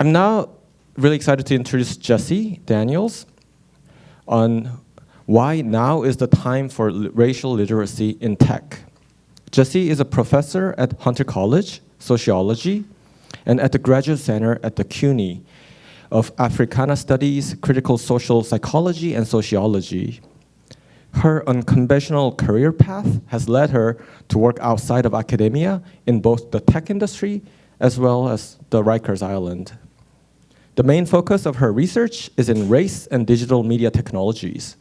I'm now really excited to introduce Jessie Daniels on why now is the time for racial literacy in tech. Jessie is a professor at Hunter College, sociology, and at the Graduate Center at the CUNY of Africana Studies, Critical Social Psychology, and Sociology. Her unconventional career path has led her to work outside of academia in both the tech industry as well as the Rikers Island. The main focus of her research is in race and digital media technologies.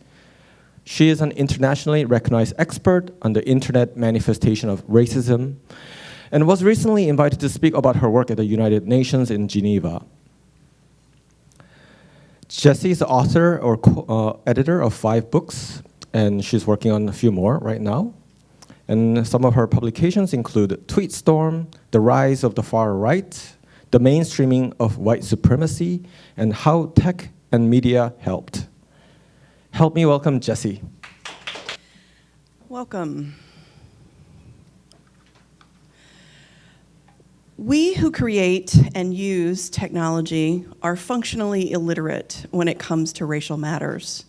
She is an internationally recognized expert on the internet manifestation of racism and was recently invited to speak about her work at the United Nations in Geneva. Jessie is the author or uh, editor of five books, and she's working on a few more right now. And some of her publications include Tweetstorm, The Rise of the Far Right, The Mainstreaming of White Supremacy, and How Tech and Media Helped. Help me welcome Jessie. Welcome. We who create and use technology are functionally illiterate when it comes to racial matters.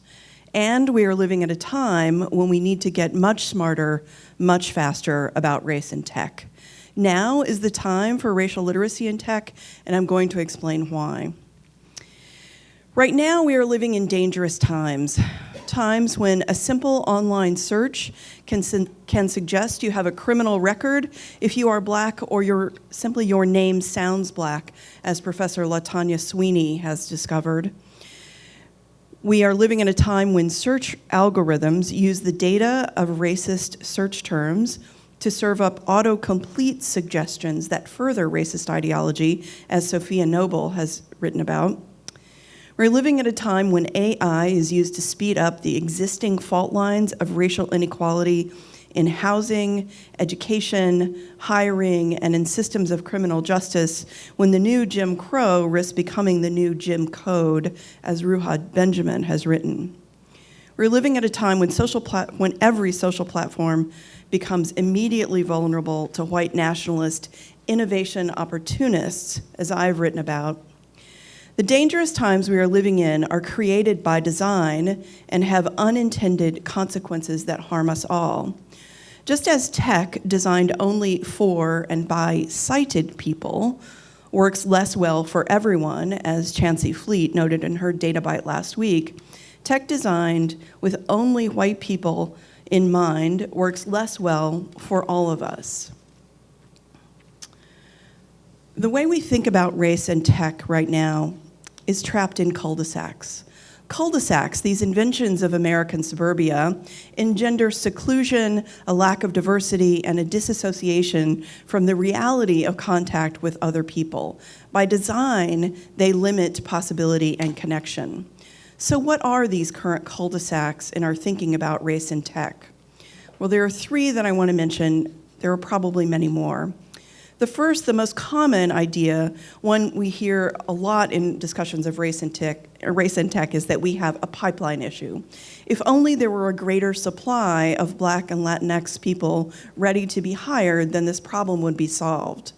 And we are living at a time when we need to get much smarter, much faster about race and tech. Now is the time for racial literacy in tech, and I'm going to explain why. Right now, we are living in dangerous times, times when a simple online search can, can suggest you have a criminal record if you are black or your, simply your name sounds black, as Professor Latanya Sweeney has discovered. We are living in a time when search algorithms use the data of racist search terms to serve up autocomplete suggestions that further racist ideology, as Safiya Noble has written about. We're living at a time when AI is used to speed up the existing fault lines of racial inequality in housing, education, hiring, and in systems of criminal justice when the new Jim Crow risks becoming the new Jim Code, as Ruha Benjamin has written. We're living at a time when, social when every social platform becomes immediately vulnerable to white nationalist innovation opportunists, as I've written about. The dangerous times we are living in are created by design and have unintended consequences that harm us all. Just as tech designed only for and by sighted people works less well for everyone, as Chancey Fleet noted in her data bite last week, tech designed with only white people in mind works less well for all of us. The way we think about race and tech right now is trapped in cul-de-sacs cul-de-sacs, these inventions of American suburbia, engender seclusion, a lack of diversity, and a disassociation from the reality of contact with other people. By design, they limit possibility and connection. So what are these current cul-de-sacs in our thinking about race and tech? Well, there are three that I want to mention. There are probably many more. The first, the most common idea, one we hear a lot in discussions of race and tech, race and tech is that we have a pipeline issue. If only there were a greater supply of black and Latinx people ready to be hired, then this problem would be solved.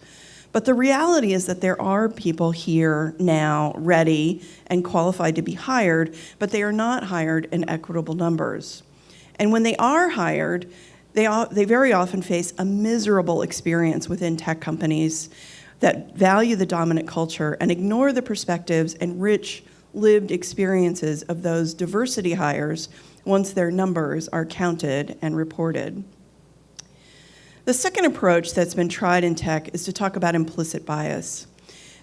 But the reality is that there are people here now ready and qualified to be hired, but they are not hired in equitable numbers. And when they are hired, they, they very often face a miserable experience within tech companies that value the dominant culture and ignore the perspectives and rich lived experiences of those diversity hires once their numbers are counted and reported. The second approach that's been tried in tech is to talk about implicit bias.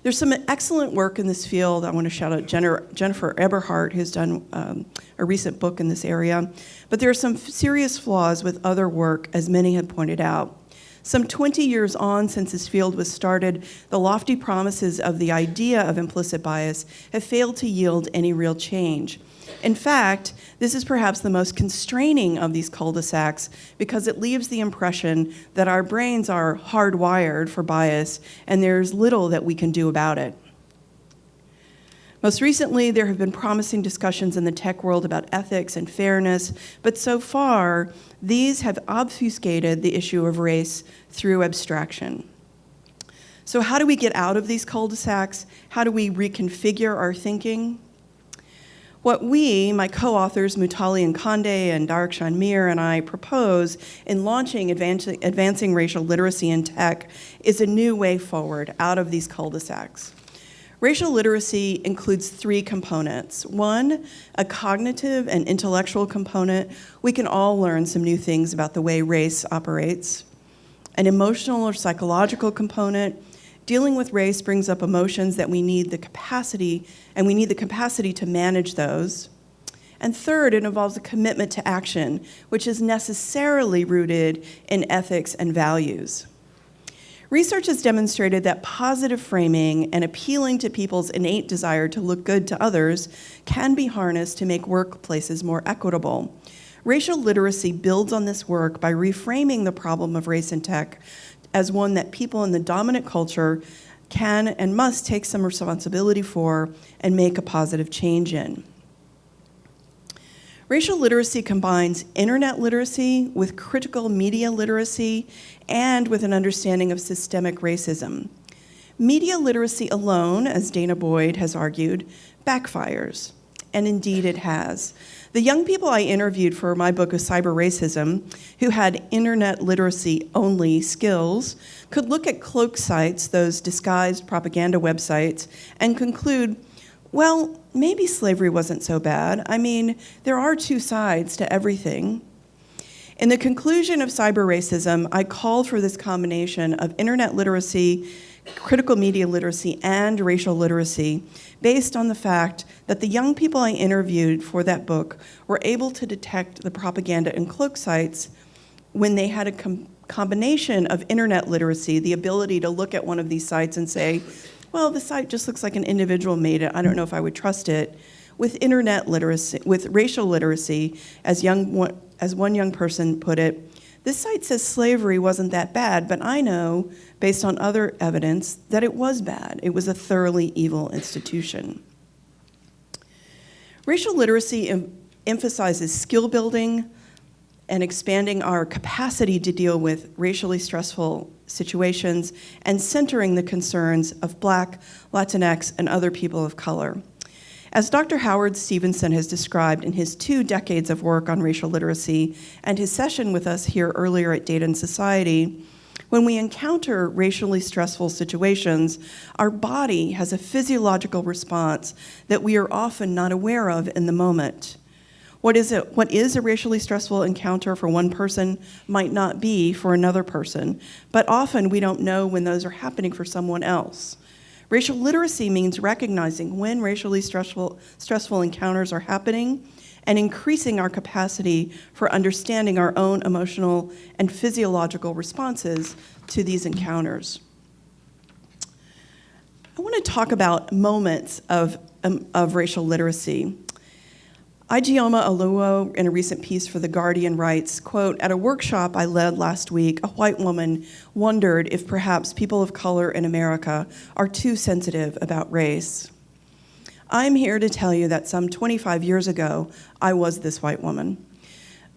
There's some excellent work in this field. I want to shout out Jennifer Eberhardt, who's done um, a recent book in this area. But there are some serious flaws with other work, as many have pointed out. Some 20 years on since this field was started, the lofty promises of the idea of implicit bias have failed to yield any real change. In fact, this is perhaps the most constraining of these cul-de-sacs because it leaves the impression that our brains are hardwired for bias and there's little that we can do about it. Most recently, there have been promising discussions in the tech world about ethics and fairness, but so far, these have obfuscated the issue of race through abstraction. So, how do we get out of these cul de sacs? How do we reconfigure our thinking? What we, my co authors Mutale Nkonde and Darakhshan Mir, and I propose in launching advancing, racial literacy in tech is a new way forward out of these cul de sacs. Racial literacy includes three components. One, a cognitive and intellectual component. We can all learn some new things about the way race operates. An emotional or psychological component. Dealing with race brings up emotions that we need the capacity, and we need the capacity to manage those. And third, it involves a commitment to action, which is necessarily rooted in ethics and values. Research has demonstrated that positive framing and appealing to people's innate desire to look good to others can be harnessed to make workplaces more equitable. Racial literacy builds on this work by reframing the problem of race in tech as one that people in the dominant culture can and must take some responsibility for and make a positive change in. Racial literacy combines internet literacy with critical media literacy and with an understanding of systemic racism. Media literacy alone, as danah boyd has argued, backfires, and indeed it has. The young people I interviewed for my book of cyber racism, who had internet literacy only skills, could look at cloak sites, those disguised propaganda websites, and conclude well, maybe slavery wasn't so bad. I mean, there are two sides to everything. In the conclusion of cyber racism, I called for this combination of internet literacy, critical media literacy, and racial literacy based on the fact that the young people I interviewed for that book were able to detect the propaganda and cloak sites when they had a com combination of internet literacy, the ability to look at one of these sites and say, well, the site just looks like an individual made it. I don't know if I would trust it. With internet literacy, with racial literacy, as, young, as one young person put it, this site says slavery wasn't that bad, but I know, based on other evidence, that it was bad. It was a thoroughly evil institution. Racial literacy em emphasizes skill building and expanding our capacity to deal with racially stressful situations and centering the concerns of Black, Latinx, and other people of color. As Dr. Howard Stevenson has described in his two decades of work on racial literacy and his session with us here earlier at Data and Society, when we encounter racially stressful situations, our body has a physiological response that we are often not aware of in the moment. What is, it, what is a racially stressful encounter for one person might not be for another person, but often we don't know when those are happening for someone else. Racial literacy means recognizing when racially stressful, stressful encounters are happening and increasing our capacity for understanding our own emotional and physiological responses to these encounters. I want to talk about moments of, um, of racial literacy. Ijeoma Oluo, in a recent piece for The Guardian, writes, quote, At a workshop I led last week, a white woman wondered if perhaps people of color in America are too sensitive about race. I'm here to tell you that some 25 years ago, I was this white woman.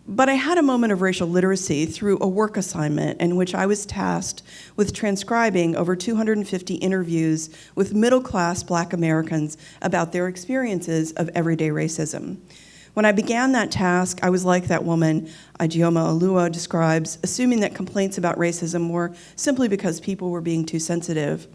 But I had a moment of racial literacy through a work assignment in which I was tasked with transcribing over 250 interviews with middle class black Americans about their experiences of everyday racism. When I began that task, I was like that woman Ijeoma Oluo describes, assuming that complaints about racism were simply because people were being too sensitive.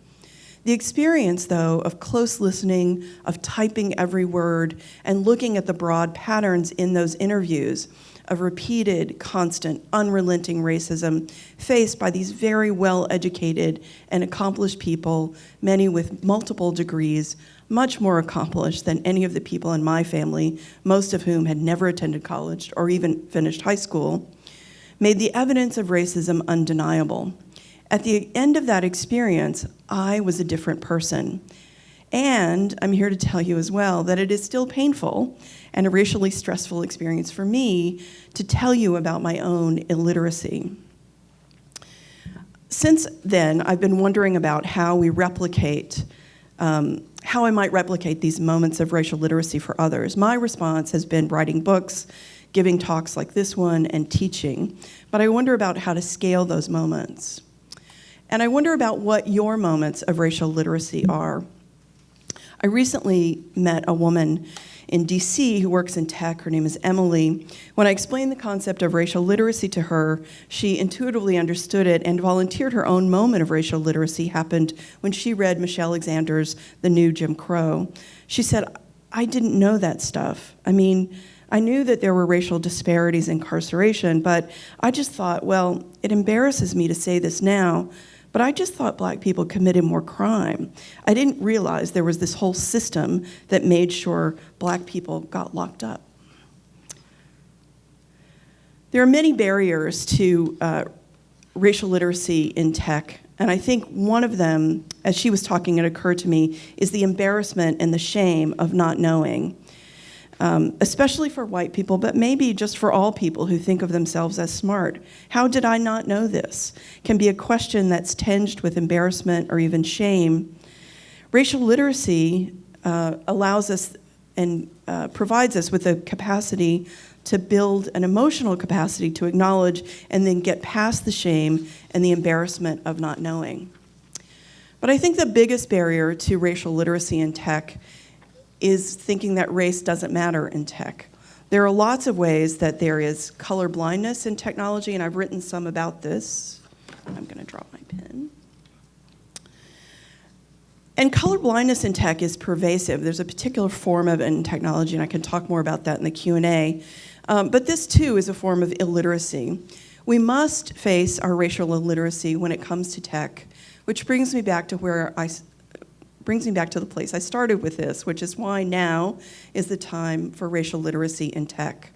The experience, though, of close listening, of typing every word, and looking at the broad patterns in those interviews of repeated, constant, unrelenting racism faced by these very well educated and accomplished people, many with multiple degrees, much more accomplished than any of the people in my family, most of whom had never attended college or even finished high school, made the evidence of racism undeniable. At the end of that experience, I was a different person. And I'm here to tell you as well that it is still painful and a racially stressful experience for me to tell you about my own illiteracy. Since then, I've been wondering about how we replicate um, how I might replicate these moments of racial literacy for others. My response has been writing books, giving talks like this one, and teaching. But I wonder about how to scale those moments. And I wonder about what your moments of racial literacy are. I recently met a woman in DC who works in tech. Her name is Emily. When I explained the concept of racial literacy to her, she intuitively understood it and volunteered her own moment of racial literacy happened when she read Michelle Alexander's The New Jim Crow. She said, I didn't know that stuff. I mean, I knew that there were racial disparities in incarceration, but I just thought, well, it embarrasses me to say this now, but I just thought black people committed more crime. I didn't realize there was this whole system that made sure black people got locked up. There are many barriers to uh, racial literacy in tech, and I think one of them, as she was talking, it occurred to me, is the embarrassment and the shame of not knowing um, especially for white people, but maybe just for all people who think of themselves as smart. How did I not know this? Can be a question that's tinged with embarrassment or even shame. Racial literacy uh, allows us and uh, provides us with the capacity to build an emotional capacity to acknowledge and then get past the shame and the embarrassment of not knowing. But I think the biggest barrier to racial literacy in tech is thinking that race doesn't matter in tech. There are lots of ways that there is color blindness in technology, and I've written some about this. I'm going to drop my pen. And color blindness in tech is pervasive. There's a particular form of it in technology, and I can talk more about that in the Q&A. Um, but this, too, is a form of illiteracy. We must face our racial illiteracy when it comes to tech, which brings me back to where I brings me back to the place I started with this, which is why now is the time for racial literacy in tech.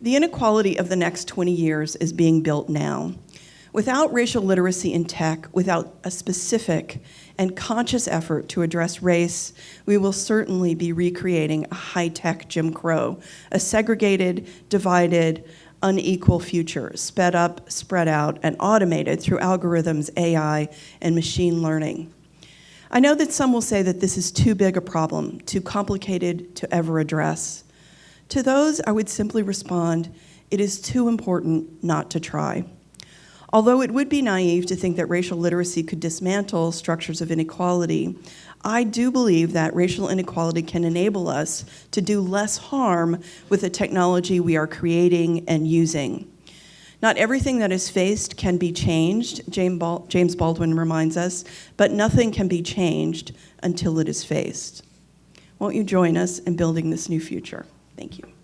The inequality of the next 20 years is being built now. Without racial literacy in tech, without a specific and conscious effort to address race, we will certainly be recreating a high-tech Jim Crow, a segregated, divided, unequal future, sped up, spread out, and automated through algorithms, AI, and machine learning. I know that some will say that this is too big a problem, too complicated to ever address. To those, I would simply respond, it is too important not to try. Although it would be naive to think that racial literacy could dismantle structures of inequality, I do believe that racial inequality can enable us to do less harm with the technology we are creating and using. Not everything that is faced can be changed, James Baldwin reminds us, but nothing can be changed until it is faced. Won't you join us in building this new future? Thank you.